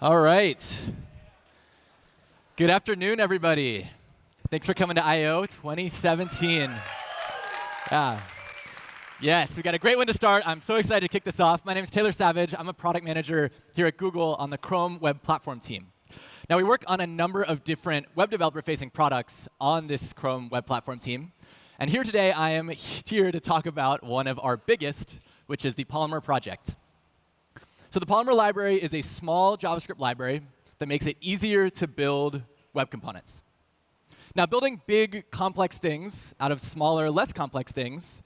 All right. Good afternoon, everybody. Thanks for coming to I/O 2017. Yeah. Yes, we got a great one to start. I'm so excited to kick this off. My name is Taylor Savage. I'm a product manager here at Google on the Chrome Web Platform team. Now, we work on a number of different web developer-facing products on this Chrome Web Platform team. And here today, I am here to talk about one of our biggest, which is the Polymer project. So the Polymer library is a small JavaScript library that makes it easier to build web components. Now, building big, complex things out of smaller, less complex things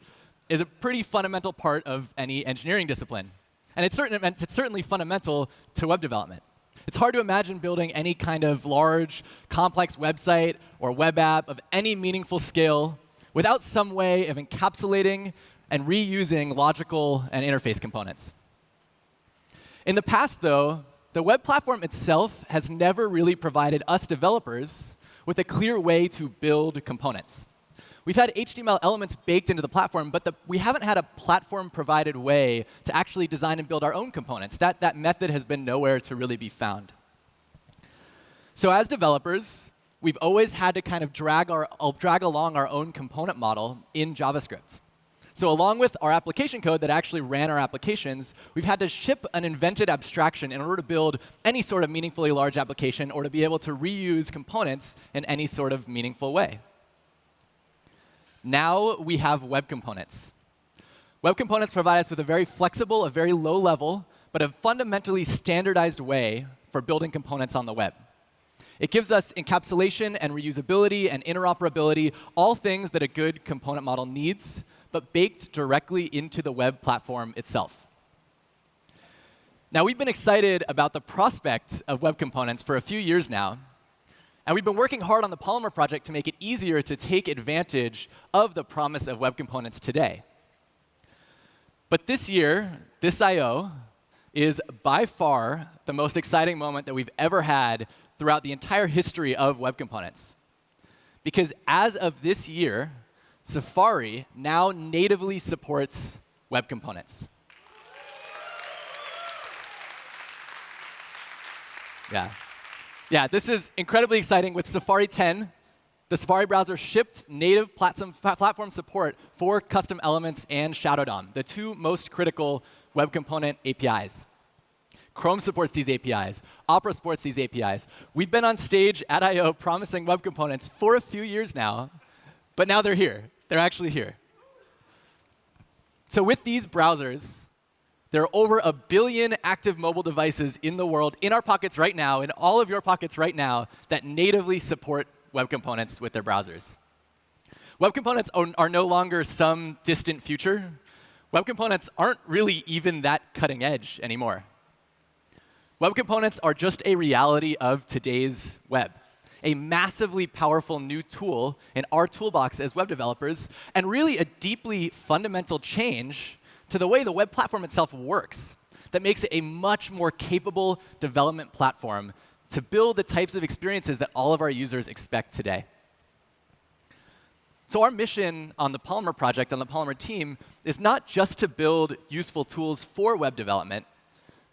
is a pretty fundamental part of any engineering discipline. And it's, certain, it's certainly fundamental to web development. It's hard to imagine building any kind of large, complex website or web app of any meaningful scale without some way of encapsulating and reusing logical and interface components. In the past, though, the web platform itself has never really provided us developers with a clear way to build components. We've had HTML elements baked into the platform, but the, we haven't had a platform-provided way to actually design and build our own components. That, that method has been nowhere to really be found. So as developers, we've always had to kind of drag, our, drag along our own component model in JavaScript. So along with our application code that actually ran our applications, we've had to ship an invented abstraction in order to build any sort of meaningfully large application or to be able to reuse components in any sort of meaningful way. Now we have web components. Web components provide us with a very flexible, a very low level, but a fundamentally standardized way for building components on the web. It gives us encapsulation and reusability and interoperability, all things that a good component model needs but baked directly into the web platform itself. Now, we've been excited about the prospect of web components for a few years now. And we've been working hard on the Polymer project to make it easier to take advantage of the promise of web components today. But this year, this I.O. is by far the most exciting moment that we've ever had throughout the entire history of web components. Because as of this year, Safari now natively supports web components. Yeah. Yeah, this is incredibly exciting. With Safari 10, the Safari browser shipped native platform support for custom elements and Shadow DOM, the two most critical web component APIs. Chrome supports these APIs. Opera supports these APIs. We've been on stage at I.O. promising web components for a few years now, but now they're here. They're actually here. So with these browsers, there are over a billion active mobile devices in the world, in our pockets right now, in all of your pockets right now, that natively support web components with their browsers. Web components are no longer some distant future. Web components aren't really even that cutting edge anymore. Web components are just a reality of today's web a massively powerful new tool in our toolbox as web developers, and really a deeply fundamental change to the way the web platform itself works that makes it a much more capable development platform to build the types of experiences that all of our users expect today. So our mission on the Polymer project, on the Polymer team, is not just to build useful tools for web development,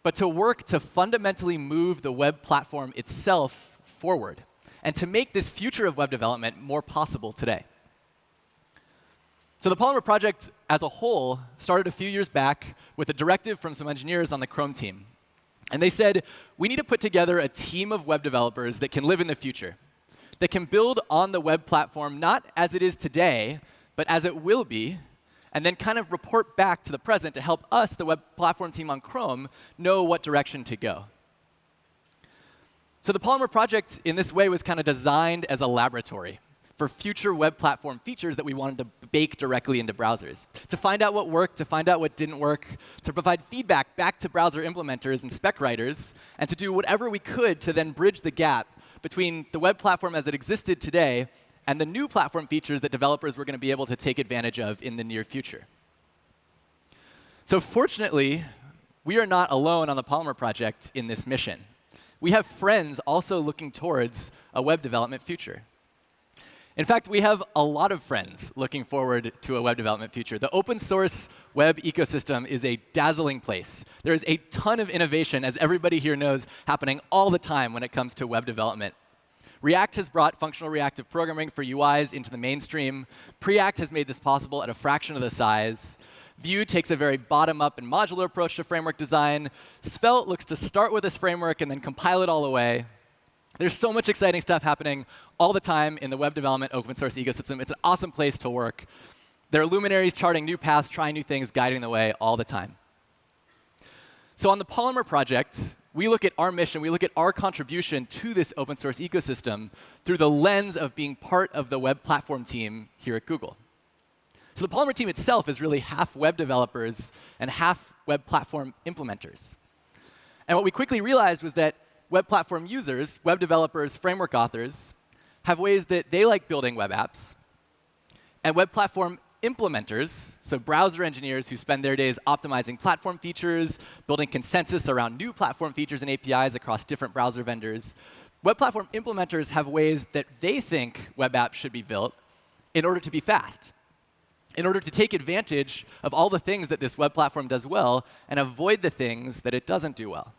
but to work to fundamentally move the web platform itself forward and to make this future of web development more possible today. So the Polymer project as a whole started a few years back with a directive from some engineers on the Chrome team. And they said, we need to put together a team of web developers that can live in the future, that can build on the web platform not as it is today, but as it will be, and then kind of report back to the present to help us, the web platform team on Chrome, know what direction to go. So the Polymer project, in this way, was kind of designed as a laboratory for future web platform features that we wanted to bake directly into browsers. To find out what worked, to find out what didn't work, to provide feedback back to browser implementers and spec writers, and to do whatever we could to then bridge the gap between the web platform as it existed today and the new platform features that developers were going to be able to take advantage of in the near future. So fortunately, we are not alone on the Polymer project in this mission we have friends also looking towards a web development future. In fact, we have a lot of friends looking forward to a web development future. The open source web ecosystem is a dazzling place. There is a ton of innovation, as everybody here knows, happening all the time when it comes to web development. React has brought functional reactive programming for UIs into the mainstream. Preact has made this possible at a fraction of the size. Vue takes a very bottom-up and modular approach to framework design. Svelte looks to start with this framework and then compile it all away. There's so much exciting stuff happening all the time in the web development open source ecosystem. It's an awesome place to work. There are luminaries charting new paths, trying new things, guiding the way all the time. So on the Polymer project, we look at our mission, we look at our contribution to this open source ecosystem through the lens of being part of the web platform team here at Google. So the Polymer team itself is really half web developers and half web platform implementers. And what we quickly realized was that web platform users, web developers, framework authors, have ways that they like building web apps. And web platform implementers, so browser engineers who spend their days optimizing platform features, building consensus around new platform features and APIs across different browser vendors. Web platform implementers have ways that they think web apps should be built in order to be fast, in order to take advantage of all the things that this web platform does well and avoid the things that it doesn't do well.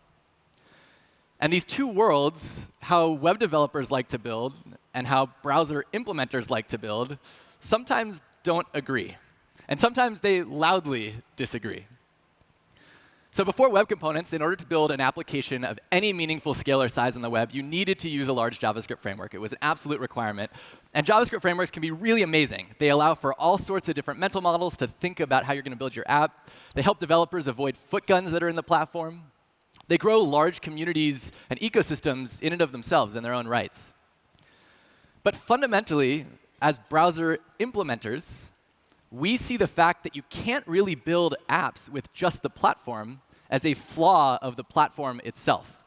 And these two worlds, how web developers like to build and how browser implementers like to build, sometimes don't agree. And sometimes they loudly disagree. So before web components, in order to build an application of any meaningful scale or size on the web, you needed to use a large JavaScript framework. It was an absolute requirement. And JavaScript frameworks can be really amazing. They allow for all sorts of different mental models to think about how you're going to build your app. They help developers avoid footguns that are in the platform. They grow large communities and ecosystems in and of themselves in their own rights. But fundamentally, as browser implementers, we see the fact that you can't really build apps with just the platform as a flaw of the platform itself.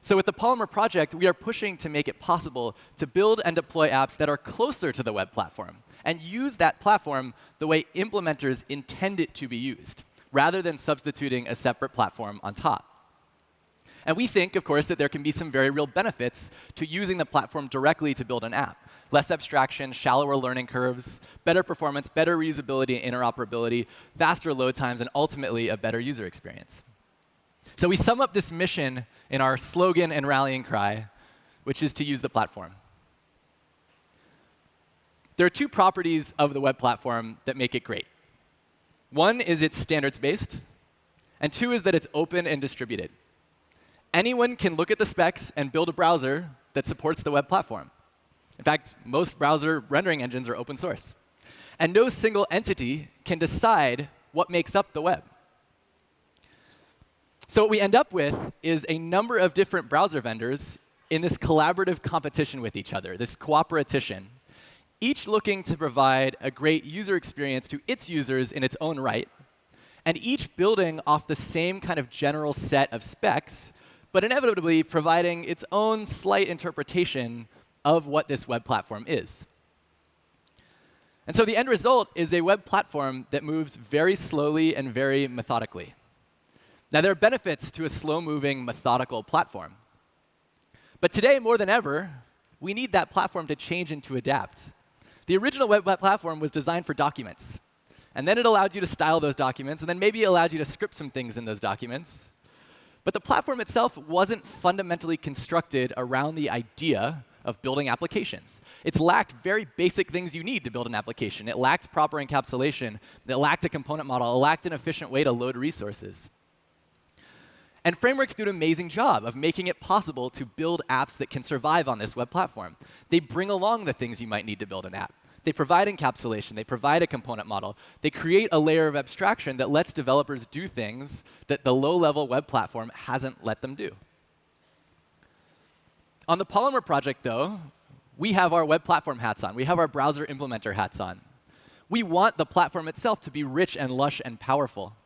So with the Polymer project, we are pushing to make it possible to build and deploy apps that are closer to the web platform and use that platform the way implementers intend it to be used rather than substituting a separate platform on top. And we think, of course, that there can be some very real benefits to using the platform directly to build an app. Less abstraction, shallower learning curves, better performance, better reusability and interoperability, faster load times, and ultimately a better user experience. So we sum up this mission in our slogan and rallying cry, which is to use the platform. There are two properties of the web platform that make it great. One is it's standards-based, and two is that it's open and distributed. Anyone can look at the specs and build a browser that supports the web platform. In fact, most browser rendering engines are open source. And no single entity can decide what makes up the web. So what we end up with is a number of different browser vendors in this collaborative competition with each other, this cooperation each looking to provide a great user experience to its users in its own right, and each building off the same kind of general set of specs, but inevitably providing its own slight interpretation of what this web platform is. And so the end result is a web platform that moves very slowly and very methodically. Now, there are benefits to a slow-moving, methodical platform. But today, more than ever, we need that platform to change and to adapt. The original web platform was designed for documents. And then it allowed you to style those documents, and then maybe it allowed you to script some things in those documents. But the platform itself wasn't fundamentally constructed around the idea of building applications. It's lacked very basic things you need to build an application. It lacked proper encapsulation. It lacked a component model. It lacked an efficient way to load resources. And frameworks do an amazing job of making it possible to build apps that can survive on this web platform. They bring along the things you might need to build an app. They provide encapsulation. They provide a component model. They create a layer of abstraction that lets developers do things that the low-level web platform hasn't let them do. On the Polymer project, though, we have our web platform hats on. We have our browser implementer hats on. We want the platform itself to be rich and lush and powerful.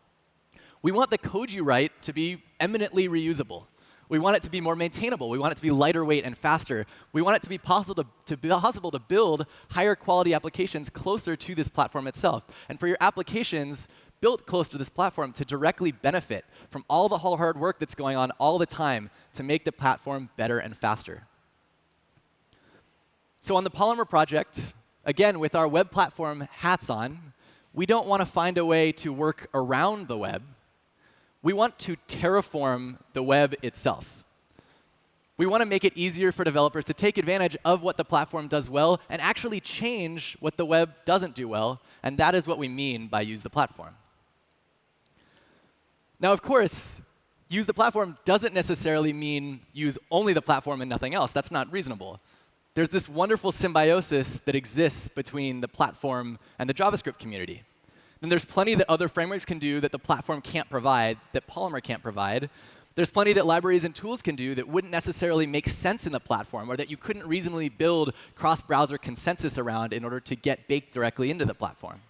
We want the code you write to be eminently reusable. We want it to be more maintainable. We want it to be lighter weight and faster. We want it to be possible to, to, possible to build higher quality applications closer to this platform itself. And for your applications built close to this platform to directly benefit from all the hard work that's going on all the time to make the platform better and faster. So on the Polymer project, again, with our web platform hats on, we don't want to find a way to work around the web. We want to terraform the web itself. We want to make it easier for developers to take advantage of what the platform does well and actually change what the web doesn't do well. And that is what we mean by use the platform. Now, of course, use the platform doesn't necessarily mean use only the platform and nothing else. That's not reasonable. There's this wonderful symbiosis that exists between the platform and the JavaScript community. Then there's plenty that other frameworks can do that the platform can't provide, that Polymer can't provide. There's plenty that libraries and tools can do that wouldn't necessarily make sense in the platform or that you couldn't reasonably build cross-browser consensus around in order to get baked directly into the platform.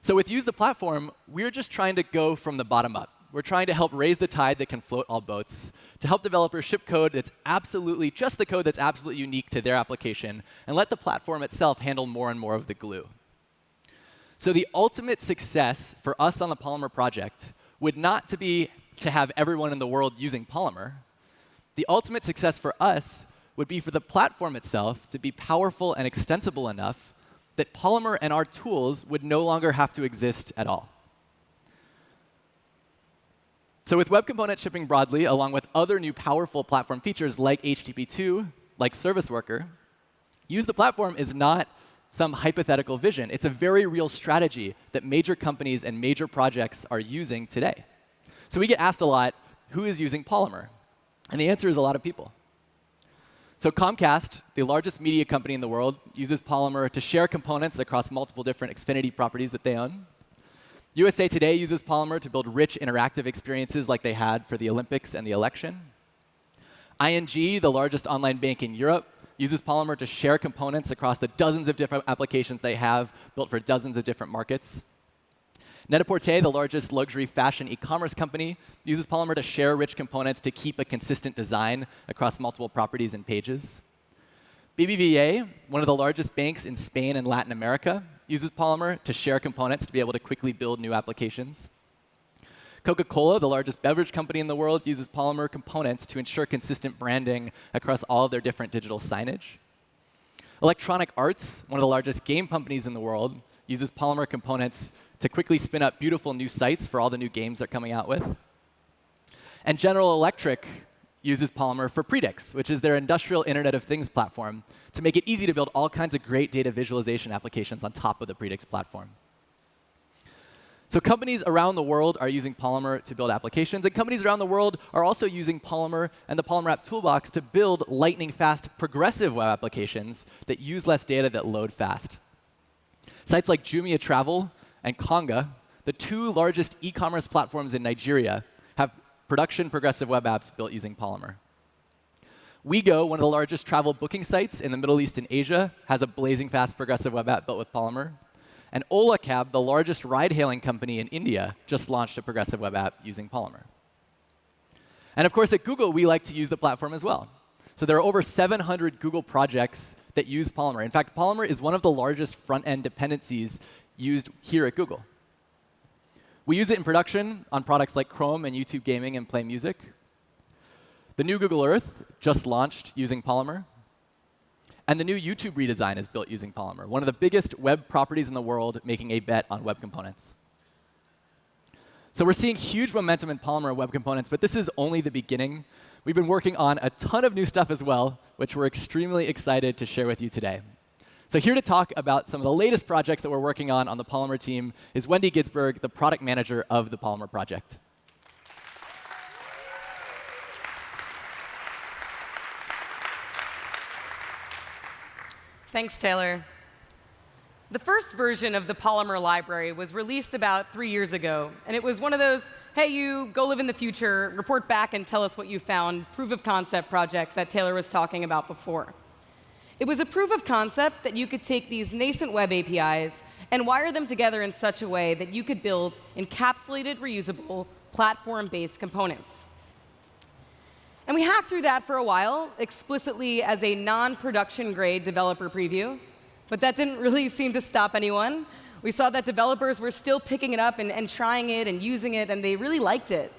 So with Use the Platform, we're just trying to go from the bottom up. We're trying to help raise the tide that can float all boats, to help developers ship code that's absolutely just the code that's absolutely unique to their application, and let the platform itself handle more and more of the glue. So the ultimate success for us on the Polymer project would not to be to have everyone in the world using Polymer. The ultimate success for us would be for the platform itself to be powerful and extensible enough that Polymer and our tools would no longer have to exist at all. So with Web Component shipping broadly, along with other new powerful platform features like HTTP2, like Service Worker, use the platform is not some hypothetical vision. It's a very real strategy that major companies and major projects are using today. So we get asked a lot, who is using Polymer? And the answer is a lot of people. So Comcast, the largest media company in the world, uses Polymer to share components across multiple different Xfinity properties that they own. USA Today uses Polymer to build rich interactive experiences like they had for the Olympics and the election. ING, the largest online bank in Europe, uses Polymer to share components across the dozens of different applications they have built for dozens of different markets. Net-a-Porter, the largest luxury fashion e-commerce company, uses Polymer to share rich components to keep a consistent design across multiple properties and pages. BBVA, one of the largest banks in Spain and Latin America, uses Polymer to share components to be able to quickly build new applications. Coca-Cola, the largest beverage company in the world, uses Polymer components to ensure consistent branding across all of their different digital signage. Electronic Arts, one of the largest game companies in the world, uses Polymer components to quickly spin up beautiful new sites for all the new games they're coming out with. And General Electric uses Polymer for Predix, which is their industrial Internet of Things platform, to make it easy to build all kinds of great data visualization applications on top of the Predix platform. So companies around the world are using Polymer to build applications, and companies around the world are also using Polymer and the Polymer App Toolbox to build lightning-fast progressive web applications that use less data that load fast. Sites like Jumia Travel and Konga, the two largest e-commerce platforms in Nigeria, have production progressive web apps built using Polymer. WeGo, one of the largest travel booking sites in the Middle East and Asia, has a blazing fast progressive web app built with Polymer. And Ola Cab, the largest ride-hailing company in India, just launched a progressive web app using Polymer. And of course, at Google, we like to use the platform as well. So there are over 700 Google projects that use Polymer. In fact, Polymer is one of the largest front-end dependencies used here at Google. We use it in production on products like Chrome and YouTube Gaming and Play Music. The new Google Earth just launched using Polymer. And the new YouTube redesign is built using Polymer, one of the biggest web properties in the world making a bet on web components. So we're seeing huge momentum in Polymer web components, but this is only the beginning. We've been working on a ton of new stuff as well, which we're extremely excited to share with you today. So here to talk about some of the latest projects that we're working on on the Polymer team is Wendy Ginsberg, the product manager of the Polymer project. Thanks, Taylor. The first version of the Polymer library was released about three years ago, and it was one of those, hey, you, go live in the future, report back and tell us what you found, proof of concept projects that Taylor was talking about before. It was a proof of concept that you could take these nascent web APIs and wire them together in such a way that you could build encapsulated, reusable, platform-based components. And we hacked through that for a while, explicitly as a non-production grade developer preview. But that didn't really seem to stop anyone. We saw that developers were still picking it up and, and trying it and using it, and they really liked it.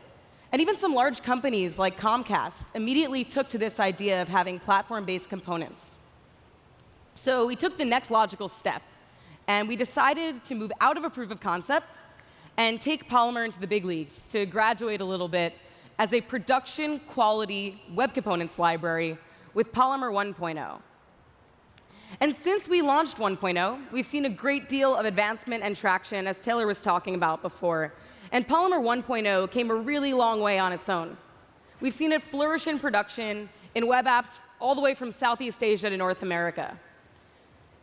And even some large companies like Comcast immediately took to this idea of having platform-based components. So we took the next logical step, and we decided to move out of a proof of concept and take Polymer into the big leagues to graduate a little bit as a production quality web components library with Polymer 1.0. And since we launched 1.0, we've seen a great deal of advancement and traction, as Taylor was talking about before. And Polymer 1.0 came a really long way on its own. We've seen it flourish in production in web apps all the way from Southeast Asia to North America.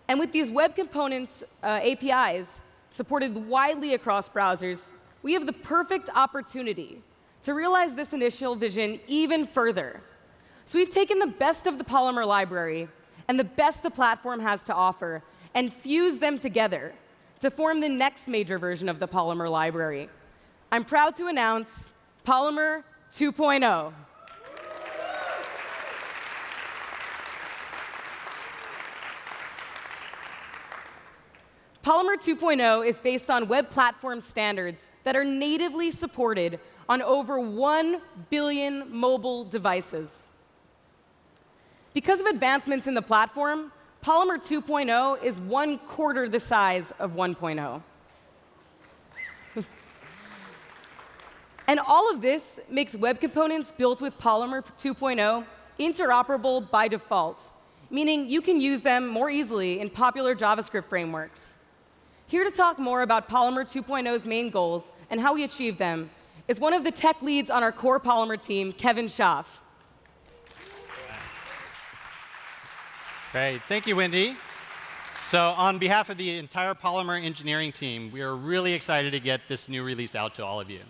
And with these web components uh, APIs supported widely across browsers, we have the perfect opportunity to realize this initial vision even further. So we've taken the best of the Polymer library and the best the platform has to offer and fused them together to form the next major version of the Polymer library. I'm proud to announce Polymer 2.0. Polymer 2.0 is based on web platform standards that are natively supported on over 1 billion mobile devices. Because of advancements in the platform, Polymer 2.0 is one quarter the size of 1.0. and all of this makes web components built with Polymer 2.0 interoperable by default, meaning you can use them more easily in popular JavaScript frameworks. Here to talk more about Polymer 2.0's main goals and how we achieve them is one of the tech leads on our core Polymer team, Kevin Schaaf. Great. Thank you, Wendy. So on behalf of the entire Polymer engineering team, we are really excited to get this new release out to all of you.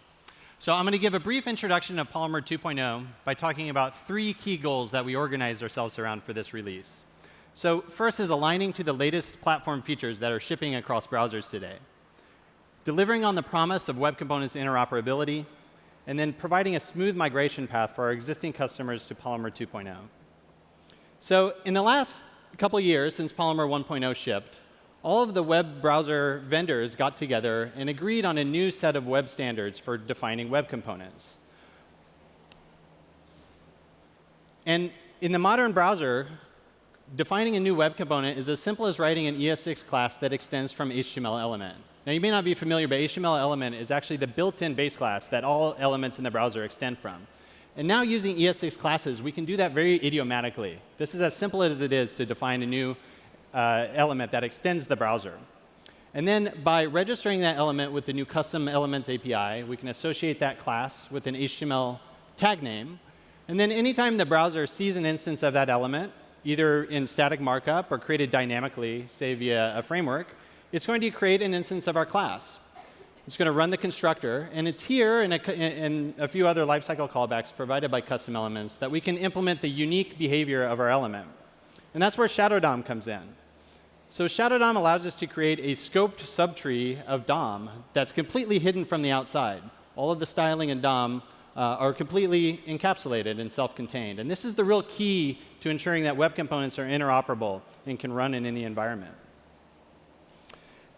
So I'm going to give a brief introduction of Polymer 2.0 by talking about three key goals that we organized ourselves around for this release. So first is aligning to the latest platform features that are shipping across browsers today. Delivering on the promise of Web Components interoperability, and then providing a smooth migration path for our existing customers to Polymer 2.0. So in the last couple years since Polymer 1.0 shipped, all of the web browser vendors got together and agreed on a new set of web standards for defining web components. And in the modern browser, defining a new web component is as simple as writing an ES6 class that extends from HTML element. Now, you may not be familiar, but HTML element is actually the built-in base class that all elements in the browser extend from. And now using ES6 classes, we can do that very idiomatically. This is as simple as it is to define a new uh, element that extends the browser. And then by registering that element with the new custom elements API, we can associate that class with an HTML tag name. And then anytime the browser sees an instance of that element, either in static markup or created dynamically, say via a framework, it's going to create an instance of our class. It's going to run the constructor, and it's here and a, a few other lifecycle callbacks provided by custom elements that we can implement the unique behavior of our element. And that's where Shadow DOM comes in. So Shadow DOM allows us to create a scoped subtree of DOM that's completely hidden from the outside. All of the styling and DOM uh, are completely encapsulated and self-contained. And this is the real key to ensuring that web components are interoperable and can run in any environment.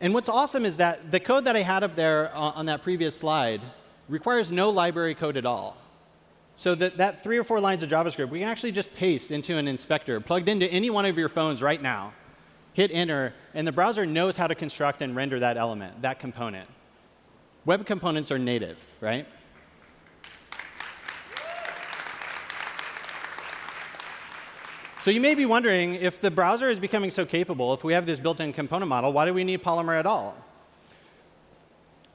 And what's awesome is that the code that I had up there uh, on that previous slide requires no library code at all. So that, that three or four lines of JavaScript, we can actually just paste into an inspector plugged into any one of your phones right now, hit enter, and the browser knows how to construct and render that element, that component. Web components are native, right? So you may be wondering, if the browser is becoming so capable, if we have this built-in component model, why do we need Polymer at all?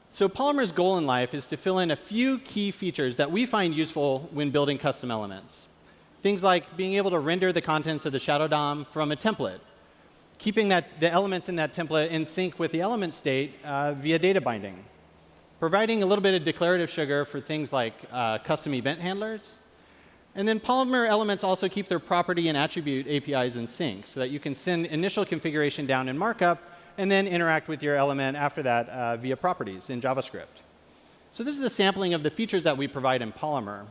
So Polymer's goal in life is to fill in a few key features that we find useful when building custom elements. Things like being able to render the contents of the Shadow DOM from a template, keeping that, the elements in that template in sync with the element state uh, via data binding, providing a little bit of declarative sugar for things like uh, custom event handlers, and then Polymer elements also keep their property and attribute APIs in sync so that you can send initial configuration down in markup and then interact with your element after that uh, via properties in JavaScript. So this is a sampling of the features that we provide in Polymer.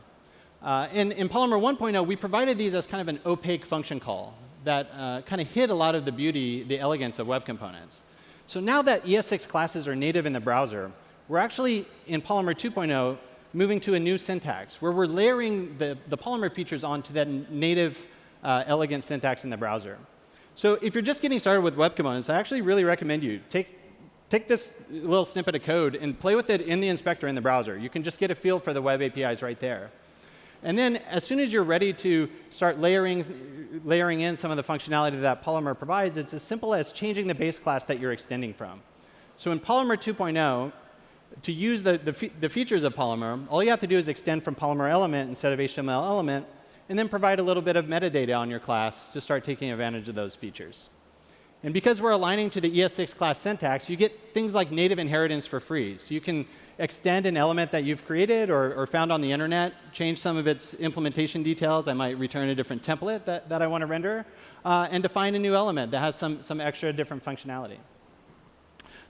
Uh, in, in Polymer 1.0, we provided these as kind of an opaque function call that uh, kind of hid a lot of the beauty, the elegance of web components. So now that ES6 classes are native in the browser, we're actually in Polymer 2.0 moving to a new syntax where we're layering the, the Polymer features onto that native uh, elegant syntax in the browser. So if you're just getting started with web components, I actually really recommend you take, take this little snippet of code and play with it in the inspector in the browser. You can just get a feel for the web APIs right there. And then as soon as you're ready to start layering, layering in some of the functionality that Polymer provides, it's as simple as changing the base class that you're extending from. So in Polymer 2.0, to use the, the, fe the, features of Polymer, all you have to do is extend from Polymer element instead of HTML element, and then provide a little bit of metadata on your class to start taking advantage of those features. And because we're aligning to the ES6 class syntax, you get things like native inheritance for free. So you can extend an element that you've created or, or found on the internet, change some of its implementation details. I might return a different template that, that I want to render, uh, and define a new element that has some, some extra different functionality.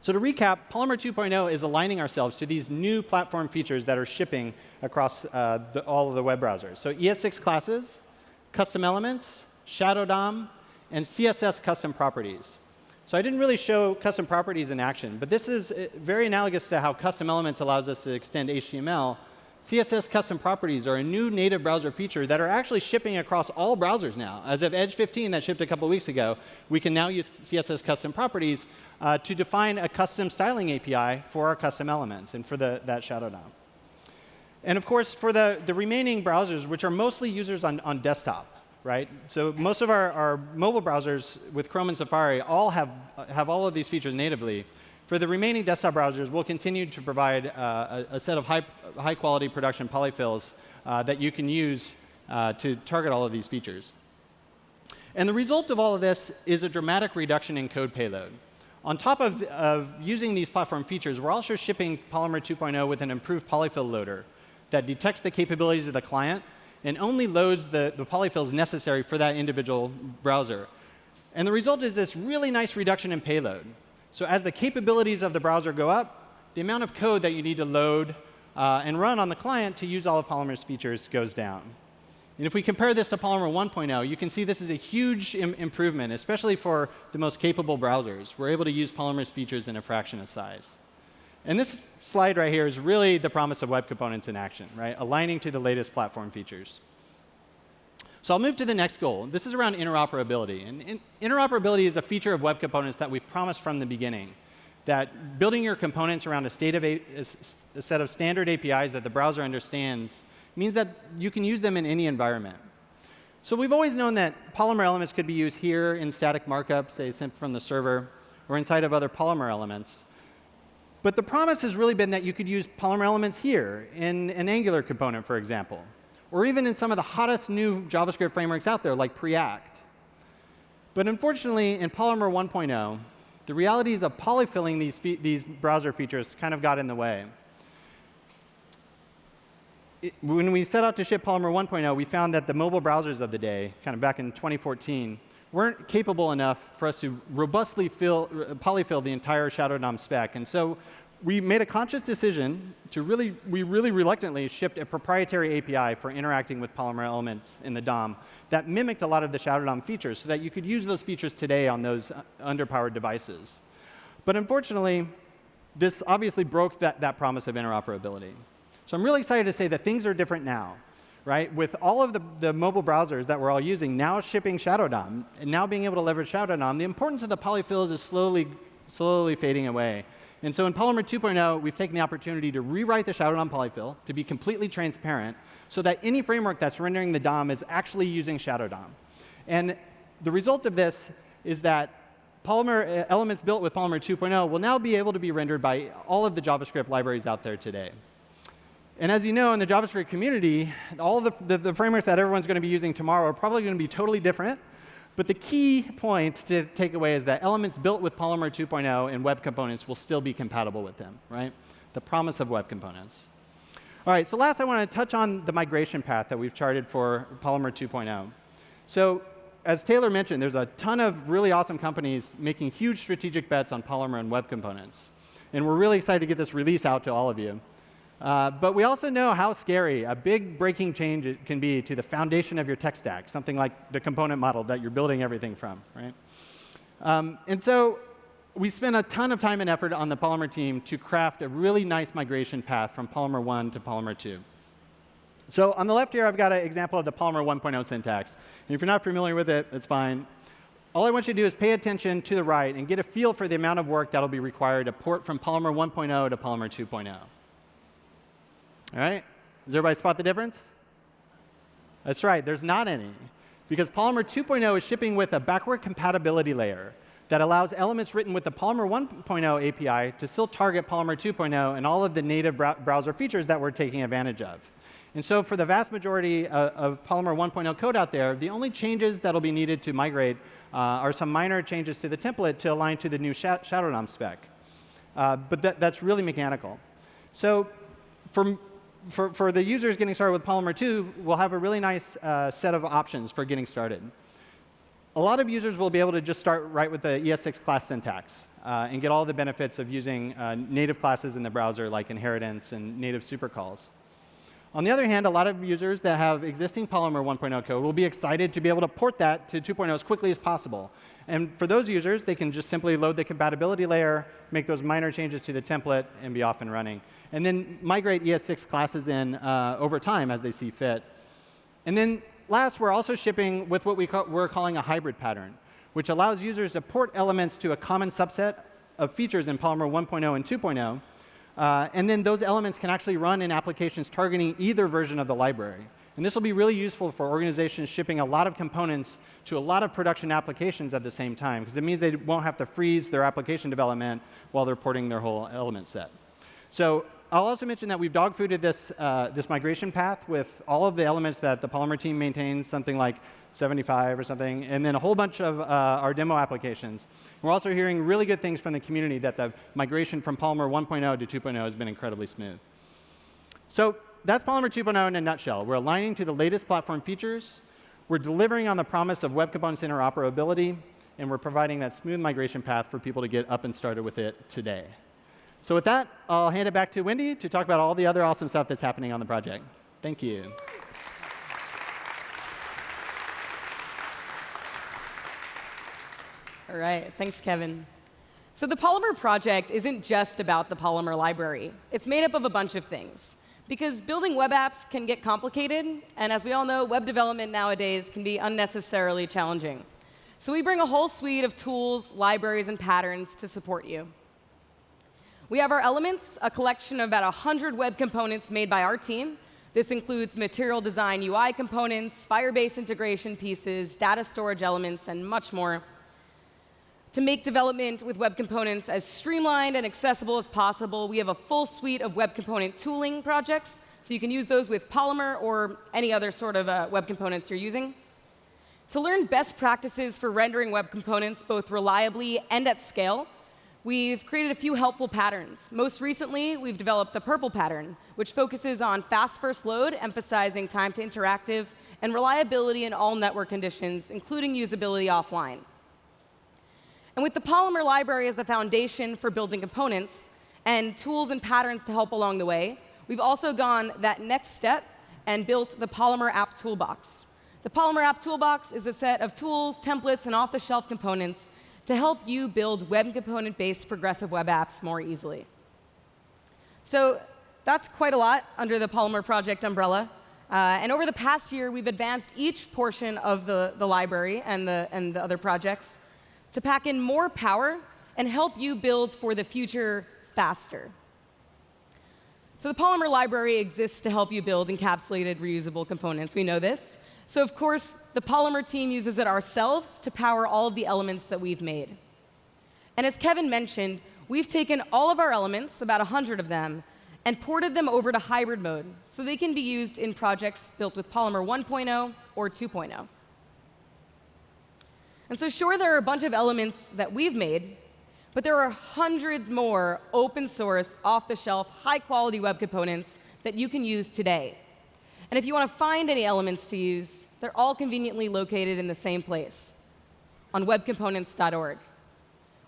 So to recap, Polymer 2.0 is aligning ourselves to these new platform features that are shipping across uh, the, all of the web browsers. So ES6 classes, custom elements, Shadow DOM, and CSS custom properties. So I didn't really show custom properties in action, but this is uh, very analogous to how custom elements allows us to extend HTML. CSS custom properties are a new native browser feature that are actually shipping across all browsers now. As of Edge 15 that shipped a couple weeks ago, we can now use CSS custom properties uh, to define a custom styling API for our custom elements and for the, that Shadow DOM. And of course, for the, the remaining browsers, which are mostly users on, on desktop, right? So most of our, our mobile browsers with Chrome and Safari all have, have all of these features natively. For the remaining desktop browsers, we'll continue to provide uh, a, a, set of high, high quality production polyfills uh, that you can use uh, to target all of these features. And the result of all of this is a dramatic reduction in code payload. On top of, of using these platform features, we're also shipping Polymer 2.0 with an improved polyfill loader that detects the capabilities of the client and only loads the, the polyfills necessary for that individual browser. And the result is this really nice reduction in payload. So as the capabilities of the browser go up, the amount of code that you need to load uh, and run on the client to use all of Polymer's features goes down. And if we compare this to Polymer 1.0, you can see this is a huge Im improvement, especially for the most capable browsers. We're able to use Polymer's features in a fraction of size. And this slide right here is really the promise of web components in action, right? Aligning to the latest platform features. So I'll move to the next goal. This is around interoperability. And in interoperability is a feature of web components that we've promised from the beginning. That building your components around a, state of a, a set of standard APIs that the browser understands means that you can use them in any environment. So we've always known that Polymer elements could be used here in static markup, say sent from the server, or inside of other Polymer elements. But the promise has really been that you could use Polymer elements here in an Angular component, for example, or even in some of the hottest new JavaScript frameworks out there, like Preact. But unfortunately, in Polymer 1.0, the realities of polyfilling these, these browser features kind of got in the way it, when we set out to ship Polymer 1.0, we found that the mobile browsers of the day, kind of back in 2014, weren't capable enough for us to robustly fill, polyfill the entire Shadow DOM spec. And so we made a conscious decision to really, we really reluctantly shipped a proprietary API for interacting with Polymer elements in the DOM that mimicked a lot of the Shadow DOM features so that you could use those features today on those uh, underpowered devices. But unfortunately, this obviously broke that, that promise of interoperability. So I'm really excited to say that things are different now. Right? With all of the, the mobile browsers that we're all using now shipping Shadow DOM and now being able to leverage Shadow DOM, the importance of the polyfills is slowly, slowly fading away. And so in Polymer 2.0, we've taken the opportunity to rewrite the Shadow DOM polyfill to be completely transparent so that any framework that's rendering the DOM is actually using Shadow DOM. And the result of this is that Polymer uh, elements built with Polymer 2.0 will now be able to be rendered by all of the JavaScript libraries out there today. And as you know, in the JavaScript community, all the, the, the frameworks that everyone's going to be using tomorrow are probably going to be totally different. But the key point to take away is that elements built with Polymer 2.0 and web components will still be compatible with them, right? The promise of web components. All right, so last I want to touch on the migration path that we've charted for Polymer 2.0. So as Taylor mentioned, there's a ton of really awesome companies making huge strategic bets on Polymer and web components. And we're really excited to get this release out to all of you. Uh, but we also know how scary a big breaking change can be to the foundation of your tech stack, something like the component model that you're building everything from, right? Um, and so we spent a ton of time and effort on the Polymer team to craft a really nice migration path from Polymer 1 to Polymer 2. So on the left here, I've got an example of the Polymer 1.0 syntax. And if you're not familiar with it, that's fine. all I want you to do is pay attention to the right and get a feel for the amount of work that'll be required to port from Polymer 1.0 to Polymer 2.0. All right? Does everybody spot the difference? That's right, there's not any. Because Polymer 2.0 is shipping with a backward compatibility layer that allows elements written with the Polymer 1.0 API to still target Polymer 2.0 and all of the native browser features that we're taking advantage of. And so for the vast majority of, of Polymer 1.0 code out there, the only changes that'll be needed to migrate uh, are some minor changes to the template to align to the new Shadow DOM spec. Uh, but that, that's really mechanical. So for, for, for, the users getting started with Polymer 2, we'll have a really nice uh, set of options for getting started a lot of users will be able to just start right with the ES6 class syntax uh, and get all the benefits of using uh, native classes in the browser like inheritance and native supercalls. On the other hand, a lot of users that have existing Polymer 1.0 code will be excited to be able to port that to 2.0 as quickly as possible. And for those users, they can just simply load the compatibility layer, make those minor changes to the template, and be off and running. And then migrate ES6 classes in uh, over time as they see fit. And then last, we're also shipping with what we are calling a hybrid pattern, which allows users to port elements to a common subset of features in Polymer 1.0 and 2.0. Uh, and then those elements can actually run in applications targeting either version of the library. And this will be really useful for organizations shipping a lot of components to a lot of production applications at the same time, because it means they won't have to freeze their application development while they're porting their whole element set. So I'll also mention that we've dogfooded this, uh, this migration path with all of the elements that the Polymer team maintains, something like 75 or something, and then a whole bunch of uh, our demo applications. We're also hearing really good things from the community that the migration from Polymer 1.0 to 2.0 has been incredibly smooth. So that's Polymer 2.0 in a nutshell. We're aligning to the latest platform features. We're delivering on the promise of web components interoperability, and we're providing that smooth migration path for people to get up and started with it today. So with that, I'll hand it back to Wendy to talk about all the other awesome stuff that's happening on the project. Thank you. All right, thanks, Kevin. So the Polymer project isn't just about the Polymer library. It's made up of a bunch of things. Because building web apps can get complicated, and as we all know, web development nowadays can be unnecessarily challenging. So we bring a whole suite of tools, libraries, and patterns to support you. We have our elements, a collection of about 100 web components made by our team. This includes material design UI components, Firebase integration pieces, data storage elements, and much more. To make development with web components as streamlined and accessible as possible, we have a full suite of web component tooling projects, so you can use those with Polymer or any other sort of uh, web components you're using. To learn best practices for rendering web components both reliably and at scale, we've created a few helpful patterns. Most recently, we've developed the PRPL pattern, which focuses on fast first load, emphasizing time to interactive, and reliability in all network conditions, including usability offline. And with the Polymer library as the foundation for building components, and tools and patterns to help along the way, we've also gone that next step and built the Polymer App Toolbox. The Polymer App Toolbox is a set of tools, templates, and off-the-shelf components to help you build web component-based progressive web apps more easily. So that's quite a lot under the Polymer project umbrella. Uh, and over the past year, we've advanced each portion of the, the library and the, and the other projects to pack in more power and help you build for the future faster. So the Polymer library exists to help you build encapsulated reusable components. We know this. So of course, the Polymer team uses it ourselves to power all of the elements that we've made. And as Kevin mentioned, we've taken all of our elements, about 100 of them, and ported them over to hybrid mode so they can be used in projects built with Polymer 1.0 or 2.0. And so sure, there are a bunch of elements that we've made, but there are hundreds more open source, off-the-shelf, high-quality web components that you can use today. And if you want to find any elements to use, they're all conveniently located in the same place, on webcomponents.org.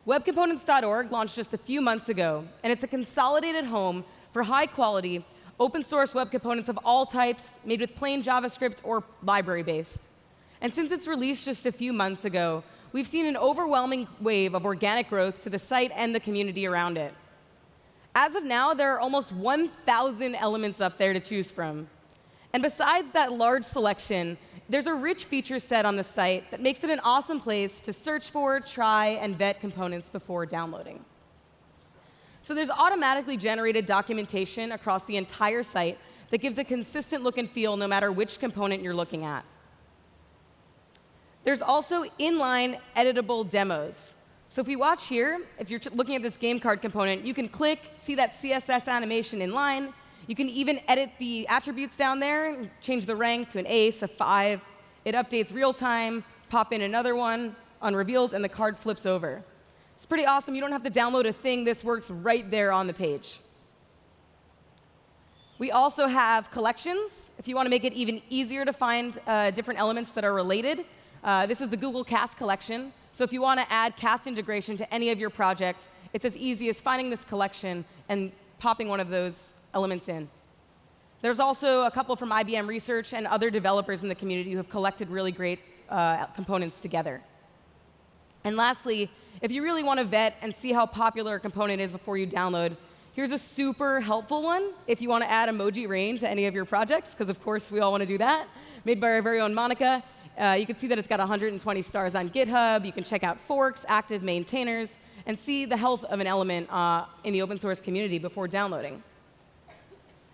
Webcomponents.org launched just a few months ago, and it's a consolidated home for high-quality, open-source web components of all types, made with plain JavaScript or library-based. And since its release just a few months ago, we've seen an overwhelming wave of organic growth to the site and the community around it. As of now, there are almost 1,000 elements up there to choose from. And besides that large selection, there's a rich feature set on the site that makes it an awesome place to search for, try, and vet components before downloading. So there's automatically generated documentation across the entire site that gives a consistent look and feel no matter which component you're looking at. There's also inline editable demos. So if we watch here, if you're looking at this game card component, you can click, see that CSS animation in line. You can even edit the attributes down there, change the rank to an ace, a 5. It updates real time, pop in another one, unrevealed, and the card flips over. It's pretty awesome. You don't have to download a thing. This works right there on the page. We also have collections. If you want to make it even easier to find uh, different elements that are related, uh, this is the Google Cast collection. So if you want to add cast integration to any of your projects, it's as easy as finding this collection and popping one of those elements in. There's also a couple from IBM Research and other developers in the community who have collected really great uh, components together. And lastly, if you really want to vet and see how popular a component is before you download, here's a super helpful one if you want to add emoji rain to any of your projects, because of course we all want to do that, made by our very own Monica. Uh, you can see that it's got 120 stars on GitHub. You can check out forks, active maintainers, and see the health of an element uh, in the open source community before downloading.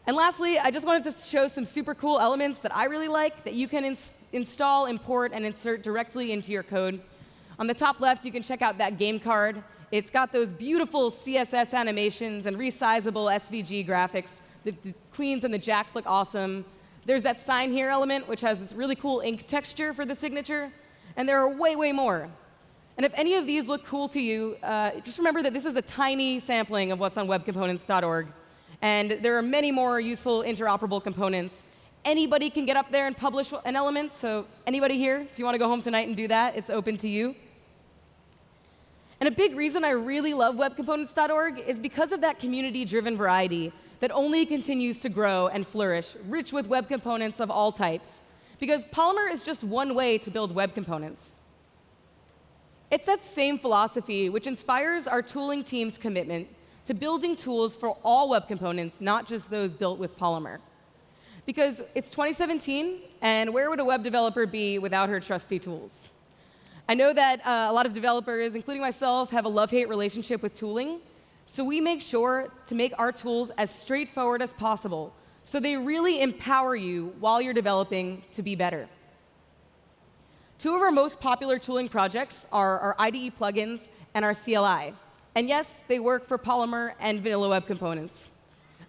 And lastly, I just wanted to show some super cool elements that I really like that you can ins install, import, and insert directly into your code. On the top left, you can check out that game card. It's got those beautiful CSS animations and resizable SVG graphics. The, the queens and the jacks look awesome. There's that sign here element, which has this really cool ink texture for the signature. And there are way, way more. And if any of these look cool to you, uh, just remember that this is a tiny sampling of what's on webcomponents.org. And there are many more useful interoperable components. Anybody can get up there and publish an element. So anybody here, if you want to go home tonight and do that, it's open to you. And a big reason I really love webcomponents.org is because of that community-driven variety that only continues to grow and flourish, rich with web components of all types. Because Polymer is just one way to build web components. It's that same philosophy which inspires our tooling team's commitment to building tools for all web components, not just those built with Polymer. Because it's 2017, and where would a web developer be without her trusty tools? I know that uh, a lot of developers, including myself, have a love-hate relationship with tooling. So we make sure to make our tools as straightforward as possible so they really empower you while you're developing to be better. Two of our most popular tooling projects are our IDE plugins and our CLI. And yes, they work for Polymer and vanilla web components.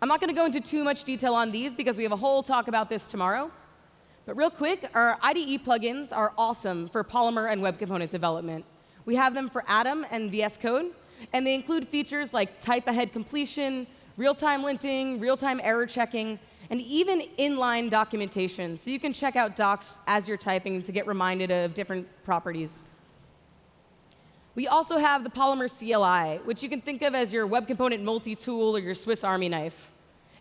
I'm not going to go into too much detail on these because we have a whole talk about this tomorrow. But real quick, our IDE plugins are awesome for Polymer and web component development. We have them for Atom and VS Code, and they include features like type ahead completion, real-time linting, real-time error checking, and even inline documentation. So you can check out docs as you're typing to get reminded of different properties. We also have the Polymer CLI, which you can think of as your web component multi-tool or your Swiss Army knife.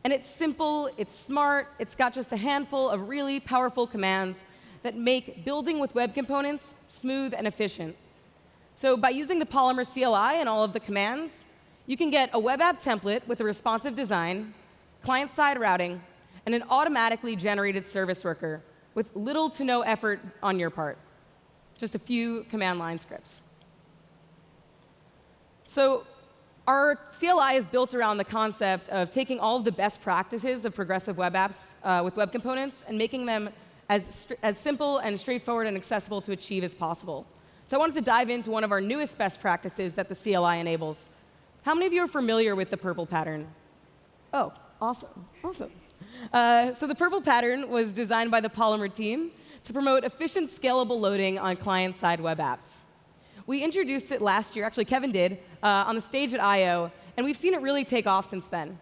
And it's simple, it's smart, it's got just a handful of really powerful commands that make building with web components smooth and efficient. So by using the Polymer CLI and all of the commands, you can get a web app template with a responsive design, client-side routing, and an automatically generated service worker with little to no effort on your part. Just a few command line scripts. So our CLI is built around the concept of taking all of the best practices of progressive web apps uh, with web components and making them as, as simple and straightforward and accessible to achieve as possible. So I wanted to dive into one of our newest best practices that the CLI enables. How many of you are familiar with the PRPL pattern? Oh, awesome, awesome. Uh, so the PRPL pattern was designed by the Polymer team to promote efficient, scalable loading on client-side web apps. We introduced it last year, actually Kevin did, uh, on the stage at I.O., and we've seen it really take off since then.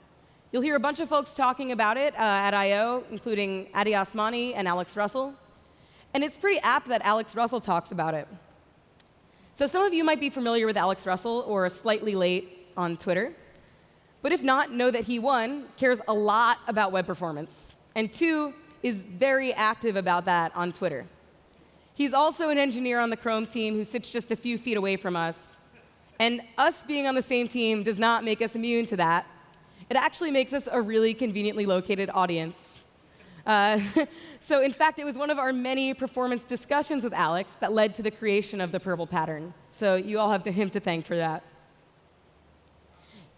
You'll hear a bunch of folks talking about it uh, at I.O., including Addy Osmani and Alex Russell. And it's pretty apt that Alex Russell talks about it. So some of you might be familiar with Alex Russell or slightly late on Twitter. But if not, know that he, one, cares a lot about web performance, and two, is very active about that on Twitter. He's also an engineer on the Chrome team who sits just a few feet away from us. And us being on the same team does not make us immune to that. It actually makes us a really conveniently located audience. Uh, so in fact, it was one of our many performance discussions with Alex that led to the creation of the PRPL pattern. So you all have him to thank for that.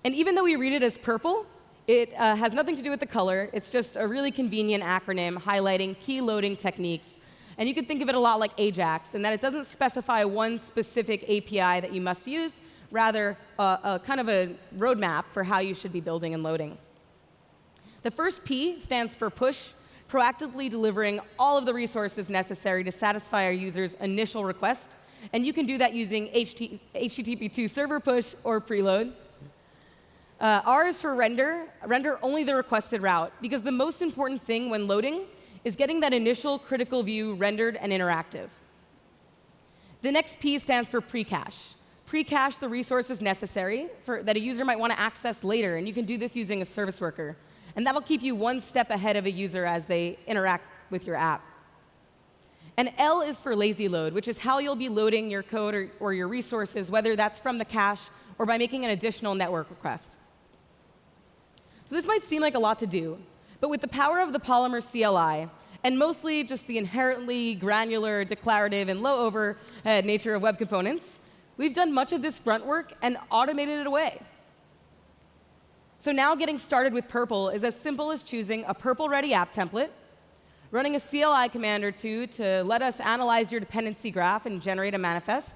And even though we read it as purple, it uh, has nothing to do with the color. It's just a really convenient acronym highlighting key loading techniques. And you can think of it a lot like Ajax, in that it doesn't specify one specific API that you must use, rather, a kind of a roadmap for how you should be building and loading. The first P stands for push, proactively delivering all of the resources necessary to satisfy our user's initial request. And you can do that using HTTP2 server push or preload. Uh, R is for render. Render only the requested route, because the most important thing when loading is getting that initial critical view rendered and interactive. The next P stands for pre-cache. Pre-cache the resources necessary for, that a user might want to access later, and you can do this using a service worker. And that'll keep you one step ahead of a user as they interact with your app. And L is for lazy load, which is how you'll be loading your code or, or your resources, whether that's from the cache or by making an additional network request. So this might seem like a lot to do, but with the power of the Polymer CLI, and mostly just the inherently granular, declarative, and low overhead uh, nature of web components, we've done much of this grunt work and automated it away. So now getting started with PRPL is as simple as choosing a PRPL-ready app template, running a CLI command or two to let us analyze your dependency graph and generate a manifest,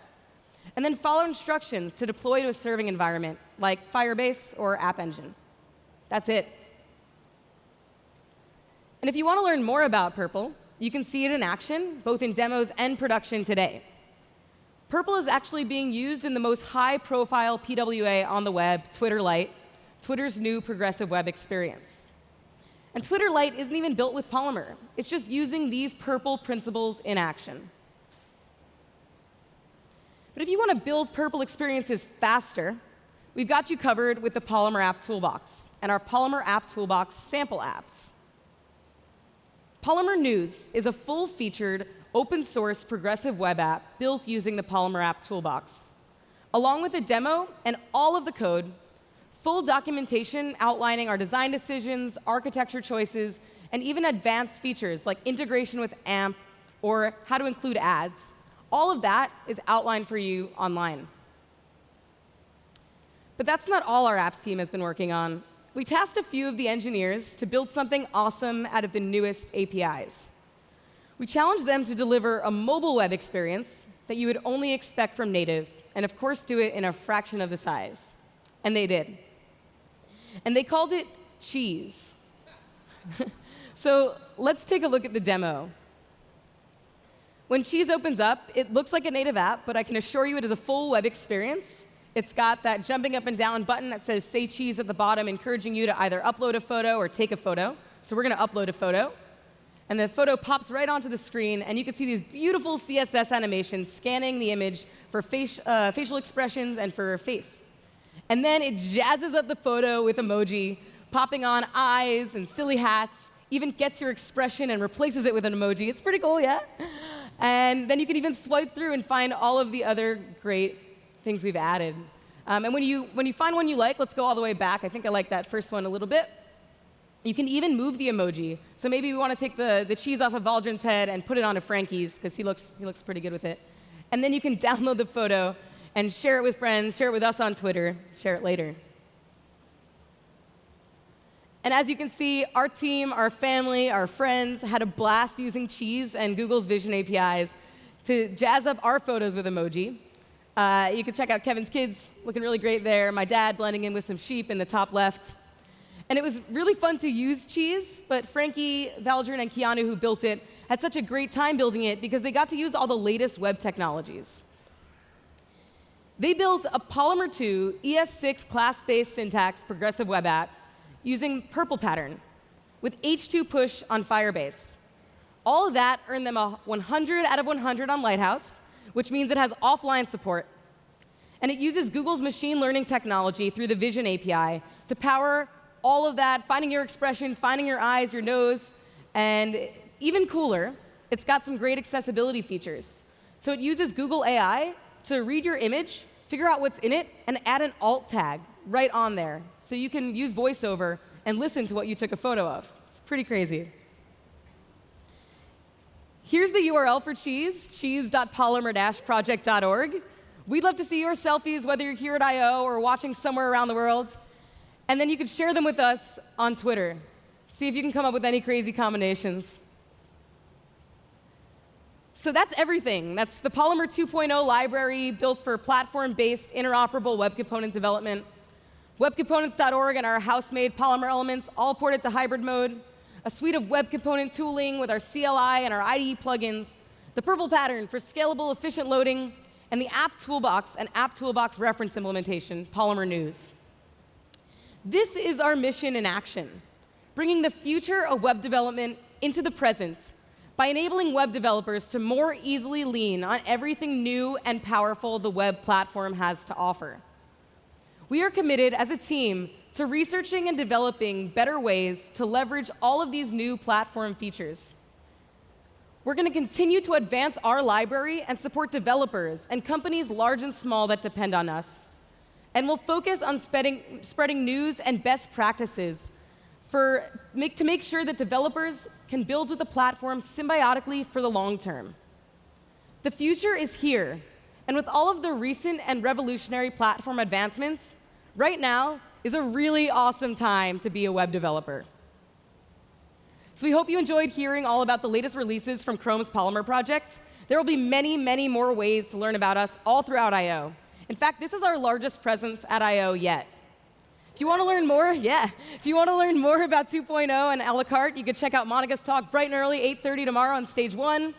and then follow instructions to deploy to a serving environment like Firebase or App Engine. That's it. And if you want to learn more about PRPL, you can see it in action, both in demos and production today. PRPL is actually being used in the most high-profile PWA on the web, Twitter Lite, Twitter's new progressive web experience. And Twitter Lite isn't even built with Polymer. It's just using these PRPL principles in action. But if you want to build PRPL experiences faster, we've got you covered with the Polymer App Toolbox and our Polymer App Toolbox sample apps. Polymer News is a full-featured, open-source progressive web app built using the Polymer App Toolbox. Along with a demo and all of the code, full documentation outlining our design decisions, architecture choices, and even advanced features like integration with AMP or how to include ads. All of that is outlined for you online. But that's not all our apps team has been working on. We tasked a few of the engineers to build something awesome out of the newest APIs. We challenged them to deliver a mobile web experience that you would only expect from native, and of course do it in a fraction of the size. And they did and they called it cheese. so let's take a look at the demo. When Cheese opens up, it looks like a native app, but I can assure you it is a full web experience. It's got that jumping up and down button that says Say Cheese at the bottom, encouraging you to either upload a photo or take a photo. So we're going to upload a photo. And the photo pops right onto the screen, and you can see these beautiful CSS animations scanning the image for face, uh, facial expressions and for face. And then it jazzes up the photo with emoji, popping on eyes and silly hats, even gets your expression and replaces it with an emoji. It's pretty cool, yeah? And then you can even swipe through and find all of the other great things we've added. Um, and when you, when you find one you like, let's go all the way back. I think I like that first one a little bit. You can even move the emoji. So maybe we want to take the, the cheese off of Valdrin's head and put it onto Frankie's, because he looks, he looks pretty good with it. And then you can download the photo and share it with friends, share it with us on Twitter, share it later. And as you can see, our team, our family, our friends had a blast using Cheese and Google's Vision APIs to jazz up our photos with emoji. Uh, you can check out Kevin's kids looking really great there, my dad blending in with some sheep in the top left. And it was really fun to use Cheese, but Frankie, Valdrin, and Keanu, who built it, had such a great time building it because they got to use all the latest web technologies. They built a Polymer 2 ES6 class-based syntax progressive web app using PRPL pattern with H2 push on Firebase. All of that earned them a 100 out of 100 on Lighthouse, which means it has offline support. And it uses Google's machine learning technology through the Vision API to power all of that, finding your expression, finding your eyes, your nose, and even cooler, it's got some great accessibility features. So it uses Google AI to read your image figure out what's in it, and add an alt tag right on there. So you can use VoiceOver and listen to what you took a photo of. It's pretty crazy. Here's the URL for Cheese, cheese.polymer-project.org. We'd love to see your selfies, whether you're here at I.O. or watching somewhere around the world. And then you can share them with us on Twitter. See if you can come up with any crazy combinations. So that's everything. That's the Polymer 2.0 library built for platform-based interoperable web component development. Webcomponents.org and our house-made Polymer elements all ported to hybrid mode a suite of web component tooling with our CLI and our IDE plugins, the PRPL pattern for scalable, efficient loading, and the app toolbox and app toolbox reference implementation, Polymer News. This is our mission in action, bringing the future of web development into the present by enabling web developers to more easily lean on everything new and powerful the web platform has to offer. We are committed as a team to researching and developing better ways to leverage all of these new platform features. We're going to continue to advance our library and support developers and companies large and small that depend on us. And we'll focus on spreading, spreading news and best practices for, make, to make sure that developers can build with the platform symbiotically for the long term. The future is here, and with all of the recent and revolutionary platform advancements, right now, is a really awesome time to be a web developer. So we hope you enjoyed hearing all about the latest releases from Chrome's Polymer project. There will be many, many more ways to learn about us all throughout I.O. In fact, this is our largest presence at I.O. yet. If you want to learn more, yeah. If you want to learn more about 2.0 and a la carte, you can check out Monica's talk bright and early, 8.30 tomorrow on stage one.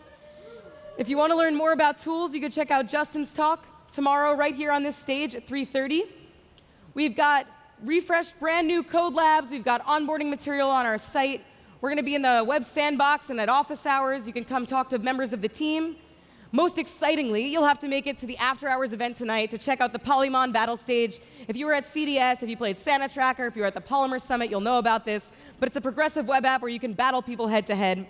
If you want to learn more about tools, you can check out Justin's talk tomorrow right here on this stage at 3.30. We've got refreshed brand new code labs. We've got onboarding material on our site. We're going to be in the web sandbox and at office hours. You can come talk to members of the team. Most excitingly, you'll have to make it to the after hours event tonight to check out the Polymon battle stage. If you were at CDS, if you played Santa Tracker, if you were at the Polymer Summit, you'll know about this. But it's a progressive web app where you can battle people head to head.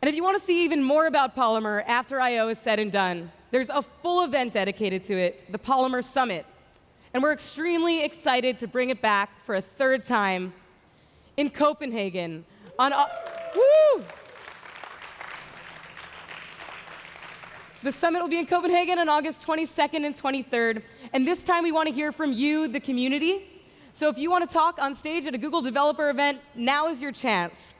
And if you want to see even more about Polymer after I.O. is said and done, there's a full event dedicated to it, the Polymer Summit and we're extremely excited to bring it back for a third time in Copenhagen on. Woo! The summit will be in Copenhagen on August 22nd and 23rd. And this time we want to hear from you, the community. So if you want to talk on stage at a Google developer event, now is your chance.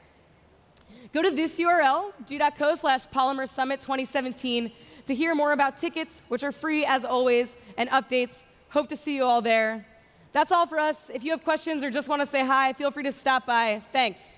Go to this URL, g.co slash polymer summit 2017, to hear more about tickets, which are free as always, and updates Hope to see you all there. That's all for us. If you have questions or just want to say hi, feel free to stop by. Thanks.